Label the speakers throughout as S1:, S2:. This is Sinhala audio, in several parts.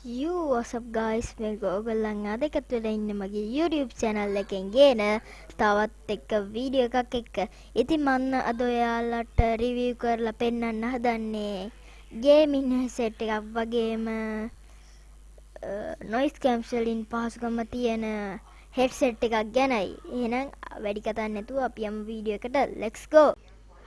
S1: You what's up guys මේක ඔයගොල්ලන් අද එකතු වෙලා ඉන්න මගේ YouTube channel එකෙන් ගේන තවත් එක වීඩියෝ එකක් එක්ක. ඉතින් මම අද ඔයාලට review කරලා පෙන්වන්න හදන්නේ gaming headset එකක් වගේම noise cancelling පහසුකම තියෙන headset එකක් ගැනයි. එහෙනම් වැඩි කතා නැතුව අපි යමු වීඩියෝ එකට. let's go.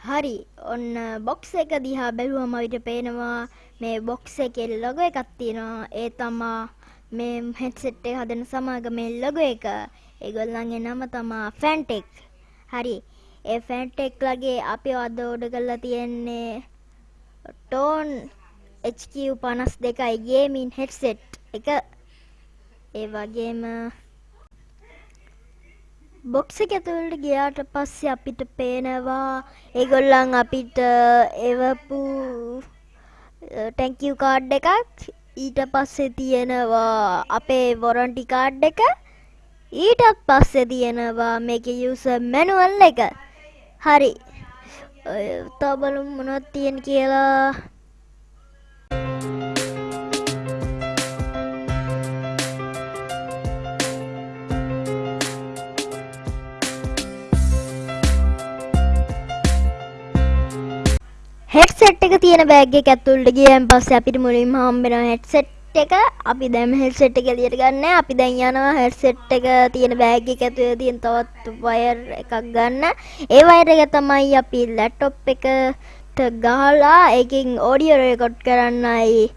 S1: හරි ඔන්න බොක්ස් එක දිහා බැලුවම අපිට පේනවා මේ බොක්ස් එකේ ලොගෝ එකක් තියෙනවා. ඒ තමා මේ හෙඩ්සෙට් එක හදන සමාගමේ ලොගෝ එක. ඒගොල්ලන්ගේ නම තමා ෆැන්ටෙක් හරි ඒ ෆැන්ටෙක් ලගේ අපි අද ඕඩර් කරලා තියෙන්නේ ටෝන් HQ52යි ගේමින් හෙඩ්සෙට් එක. ඒ වගේම බොක්ස එක ඇතුළට ගියාට පස්සේ අපිට පේනවා ඒගොල්ලන් අපිට එවපු ටැංකිව් කාඩ් එකක් ඊට පස්සේ තියෙනවා අපේ වොරන්ටි කාඩ් එක. ඊටත් පස්සේ තියෙනවා මේක යුස මැනුවල් එක. හරි. තබලු මොනොත් තියෙන කියලා හෙඩ්සෙට් එක තියෙන බෑග් එක ඇතුළට ගියන් පස්සේ අපිට මුලින්ම හම්බෙනවා හෙඩ්සෙට් එක. අපි දැන් හෙඩ්සෙට් එක එළියට ගන්න. අපි දැන් යනවා හෙඩ්සෙට් එක තියෙන බෑග් එක ඇතුළේ තියෙන තවත් වයර් එකක් ගන්න. ඒ වයර් එක තමයි අපි ලැප්ටොප් එකට ගහලා ඒකෙන් ඔඩියෝ රෙකෝඩ් කරන්නයි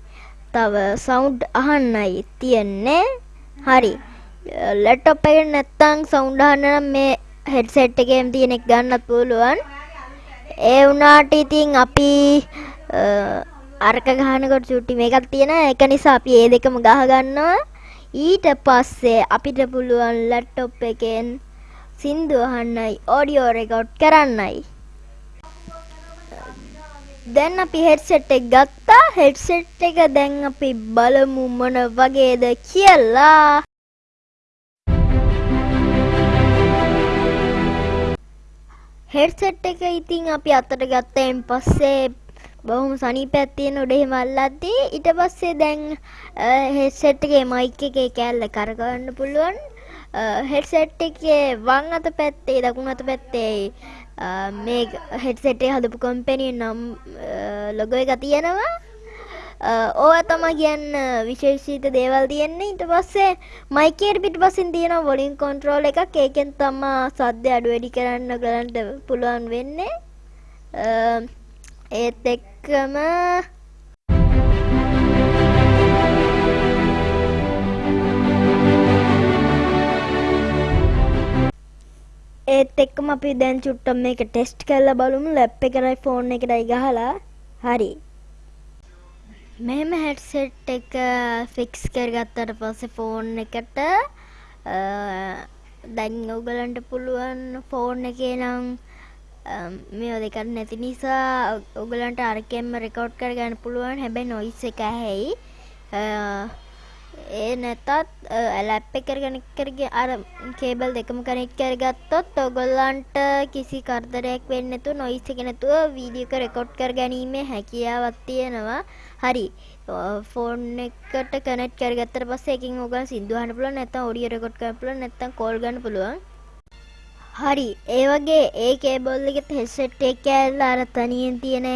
S1: තව සවුන්ඩ් අහන්නයි තියෙන්නේ. හරි. ලැප්ටොප් එකේ නැත්තම් සවුන්ඩ් අහන්න නම් මේ හෙඩ්සෙට් එකේම තියෙන එක ගන්නත් පුළුවන්. ඒ වුණාට ඉතින් අපි අරක ගහනකොට චුට්ටි මේකක් තියෙන. එක නිසා අපි ඒ දෙකම ගහ ගන්නවා. ඊට පස්සේ අපිට පුළුවන් ලැප්ටොප් එකෙන් සින්දු අහන්නයි ඔඩියෝ රෙකෝඩ් කරන්නයි. දැන් අපි හෙඩ්සෙට් එක ගත්තා. හෙඩ්සෙට් එක දැන් අපි බලමු මොන වගේද කියලා. හෙඩ්සෙට් එක ඉතින් අපි අතට ගත්තයින් පස්සේ බොහොම සනීපයක් තියෙන උඩ එහෙම අල්ලද්දී ඊට පස්සේ දැන් හෙඩ්සෙට් එකේ මයික් එකේ කෑල්ල කරගන්න පුළුවන්. හෙඩ්සෙට් එකේ වම් අත පැත්තේ දකුණු අත පැත්තේ මේ හෙඩ්සෙට් එක හදපු කම්පැනි නම් ලොගෝ එක තියෙනවා. ඕවා තමයි කියන්න විශේෂිත දේවල් තියෙන්නේ. ඊට පස්සේ මයිකේට පිටිපස්සෙන් තියෙන වොලියුම් කන්ට්‍රෝල් එකක්. ඒකෙන් තමයි සද්ද අඩු වැඩි කරන්න ගලන්ට පුළුවන් වෙන්නේ. ඒත් එක්කම ඒත් එක්කම අපි දැන් චුට්ටක් මේක ටෙස්ට් කරලා බලමු. ලැප් එකටයි ෆෝන් එකටයි ගහලා. හරි. මෙහෙම හෙඩ්සෙට් එක ෆික්ස් කරගත්තට පස්සේ ෆෝන් එකට දැන් ඔයගලන්ට පුළුවන් ෆෝන් එකේ නම් මේවා දෙකක් නැති නිසා ඔයගලන්ට අරකෙන්ම රෙකෝඩ් කරගන්න පුළුවන්. හැබැයි නොයිස් එක ඇහෙයි. ඒ නැතත් ලැප් එක කනෙක්ට් කරගෙන අර කේබල් දෙකම කනෙක්ට් කරගත්තොත් ඔයගොල්ලන්ට කිසි කරදරයක් වෙන්නේ නැතුව නොයිස් එක නැතුව වීඩියෝ එක රෙකෝඩ් කරගැනීමේ හැකියාවක් තියෙනවා. හරි. ෆෝන් එකට කනෙක්ට් කරගත්තට පස්සේ එකකින් ඔයගොල්ලන් සින්දු අහන්න පුළුවන් නැත්නම් ඔඩියෝ රෙකෝඩ් කරන්න පුළුවන් නැත්නම් කෝල් ගන්න පුළුවන්. හරි. ඒ වගේ ඒ කේබල් එකේ හෙඩ්සෙට් එක ඇල්ල අර තනියෙන් තියෙන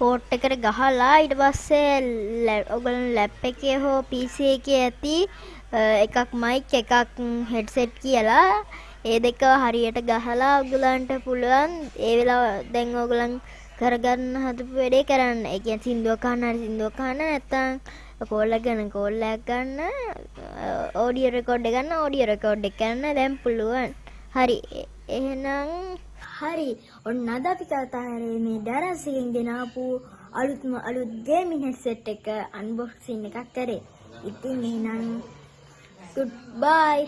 S1: පෝට් එකට ගහලා ඊට පස්සේ ඔගලන් ලැප් එකේ හෝ PC එකේ ඇති එකක් මයික් එකක් හෙඩ්සෙට් කියලා ඒ දෙක හරියට ගහලා ඔගලන්ට පුළුවන් ඒ වෙලාව දැන් ඔගලන් කරගන්න හදපු වැඩේ කරන්න. ඒ කියන්නේ සින්දුවක් අහන්න හරි සින්දුවක් අහන්න නැත්තම් කෝල් එක ගන්න කෝල් එකක් ගන්න ඔඩියෝ රෙකෝඩ් එක ගන්න ඔඩියෝ රෙකෝඩ් එක කරන්න දැන් පුළුවන්. හරි. එහෙනම් හරි ඔන්න අද අපි කතා කරේ මේ ඩරස් එකෙන් ගෙනාපු අලුත්ම අලුත් ගේමින් හෙඩ්සෙට් එක අන්බොක්සින් එකක් කරේ. ඉතින් එහෙනම් good bye